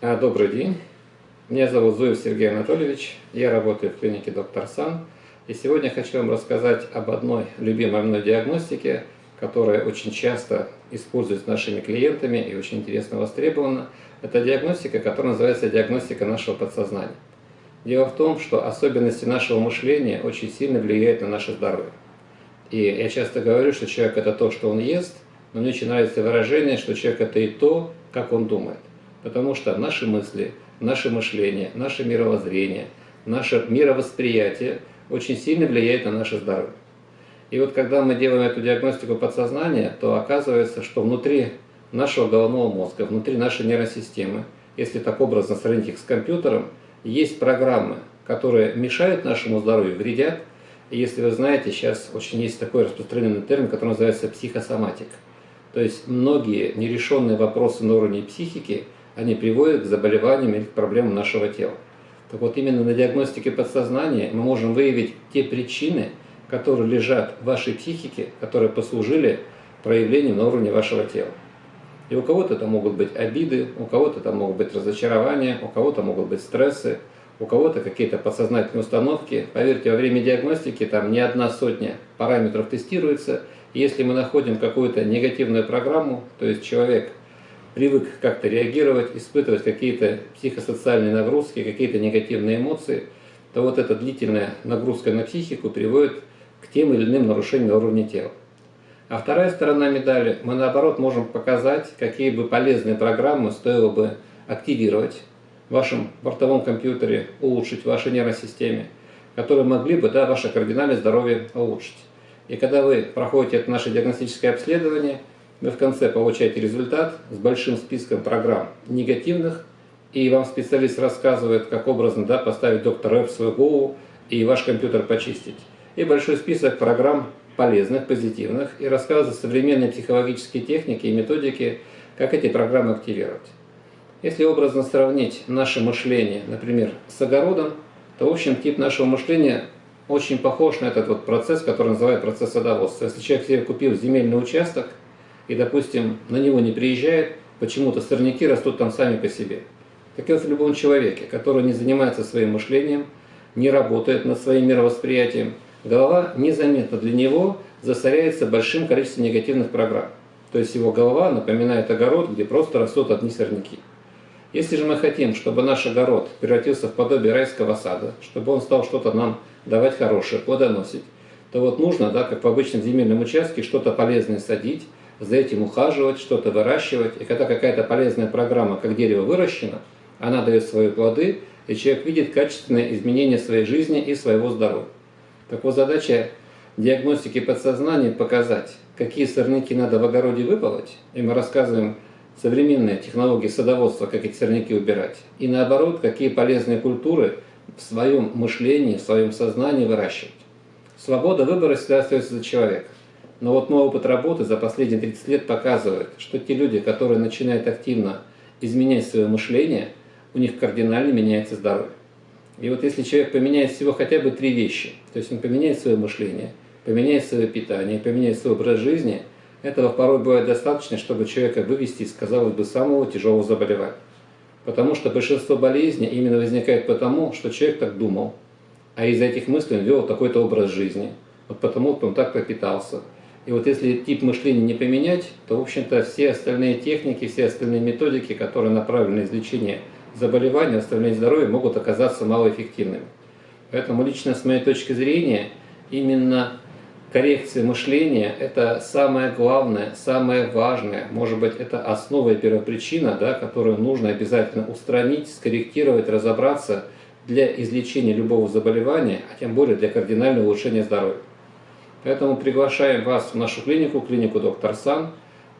А, добрый день. Меня зовут Зуев Сергей Анатольевич. Я работаю в клинике Доктор Сан. И сегодня хочу вам рассказать об одной любимой мной диагностике, которая очень часто используется нашими клиентами и очень интересно востребована. Это диагностика, которая называется диагностика нашего подсознания. Дело в том, что особенности нашего мышления очень сильно влияют на наше здоровье. И я часто говорю, что человек – это то, что он ест, но мне очень нравится выражение, что человек – это и то, как он думает. Потому что наши мысли, наше мышление, наше мировоззрение, наше мировосприятие очень сильно влияет на наше здоровье. И вот когда мы делаем эту диагностику подсознания, то оказывается, что внутри нашего головного мозга, внутри нашей нейросистемы, если так образно сравнить их с компьютером, есть программы, которые мешают нашему здоровью, вредят. И если вы знаете, сейчас очень есть такой распространенный термин, который называется психосоматика. То есть многие нерешенные вопросы на уровне психики, они приводят к заболеваниям или к проблемам нашего тела. Так вот, именно на диагностике подсознания мы можем выявить те причины, которые лежат в вашей психике, которые послужили проявлением на уровне вашего тела. И у кого-то это могут быть обиды, у кого-то это могут быть разочарования, у кого-то могут быть стрессы, у кого-то какие-то подсознательные установки. Поверьте, во время диагностики там не одна сотня параметров тестируется – если мы находим какую-то негативную программу, то есть человек привык как-то реагировать, испытывать какие-то психосоциальные нагрузки, какие-то негативные эмоции, то вот эта длительная нагрузка на психику приводит к тем или иным нарушениям на уровне тела. А вторая сторона медали, мы наоборот можем показать, какие бы полезные программы стоило бы активировать в вашем бортовом компьютере, улучшить в вашей нейросистеме, которые могли бы да, ваше кардинальное здоровье улучшить. И когда вы проходите это наше диагностическое обследование, вы в конце получаете результат с большим списком программ негативных, и вам специалист рассказывает, как образно да, поставить доктор F в свою голову и ваш компьютер почистить. И большой список программ полезных, позитивных, и рассказывает современные психологические техники и методики, как эти программы активировать. Если образно сравнить наше мышление, например, с огородом, то в общем тип нашего мышления очень похож на этот вот процесс, который называют процесс садоводства. Если человек себе купил земельный участок и, допустим, на него не приезжает, почему-то сорняки растут там сами по себе. Так это в любом человеке, который не занимается своим мышлением, не работает над своим мировосприятием, голова незаметно для него засоряется большим количеством негативных программ. То есть его голова напоминает огород, где просто растут одни сорняки. Если же мы хотим, чтобы наш огород превратился в подобие райского сада, чтобы он стал что-то нам давать хорошее, плодоносить, то вот нужно, да, как в обычном земельном участке, что-то полезное садить, за этим ухаживать, что-то выращивать. И когда какая-то полезная программа, как дерево, выращена, она дает свои плоды, и человек видит качественное изменение своей жизни и своего здоровья. Так вот, задача диагностики подсознания показать, какие сорняки надо в огороде выполоть, и мы рассказываем современные технологии садоводства, как эти сорняки убирать, и наоборот, какие полезные культуры в своем мышлении, в своем сознании выращивать. Свобода выбора всегда остается за человека. Но вот мой опыт работы за последние 30 лет показывает, что те люди, которые начинают активно изменять свое мышление, у них кардинально меняется здоровье. И вот если человек поменяет всего хотя бы три вещи, то есть он поменяет свое мышление, поменяет свое питание, поменяет свой образ жизни, этого порой бывает достаточно, чтобы человека вывести из, казалось бы, самого тяжелого заболевания. Потому что большинство болезней именно возникает потому, что человек так думал, а из-за этих мыслей он вел такой-то образ жизни. Вот потому он так пропитался. И вот если тип мышления не поменять, то, в общем-то, все остальные техники, все остальные методики, которые направлены на излечение заболевания, восстановление здоровья, могут оказаться малоэффективными. Поэтому лично с моей точки зрения, именно коррекция мышления – это самое главное, самое важное, может быть, это основа и первопричина, да, которую нужно обязательно устранить, скорректировать, разобраться для излечения любого заболевания, а тем более для кардинального улучшения здоровья. Поэтому приглашаем вас в нашу клинику, клинику доктор Сан.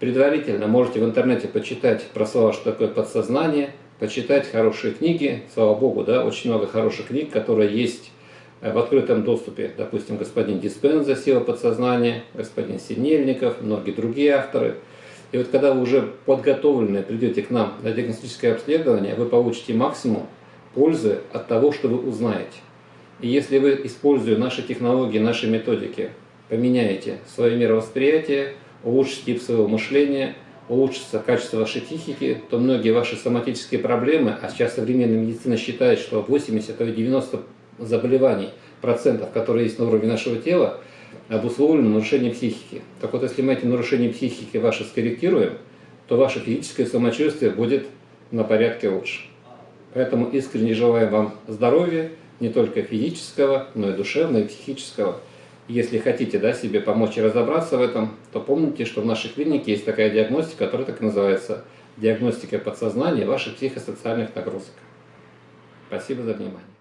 Предварительно можете в интернете почитать про слова, что такое подсознание, почитать хорошие книги. Слава Богу, да, очень много хороших книг, которые есть Э, в открытом доступе, допустим, господин Диспенза «Сила подсознания», господин Синельников, многие другие авторы. И вот когда вы уже подготовленные придете к нам на диагностическое обследование, вы получите максимум пользы от того, что вы узнаете. И если вы, используя наши технологии, наши методики, поменяете свое мировосприятие, улучшите тип своего мышления, улучшится качество вашей психики, то многие ваши соматические проблемы, а сейчас современная медицина считает, что 80 или 90 заболеваний, процентов, которые есть на уровне нашего тела, обусловлены нарушением психики. Так вот, если мы эти нарушения психики ваши скорректируем, то ваше физическое самочувствие будет на порядке лучше. Поэтому искренне желаю вам здоровья, не только физического, но и душевного, и психического. Если хотите да, себе помочь и разобраться в этом, то помните, что в нашей клинике есть такая диагностика, которая так и называется диагностика подсознания ваших психосоциальных нагрузок. Спасибо за внимание.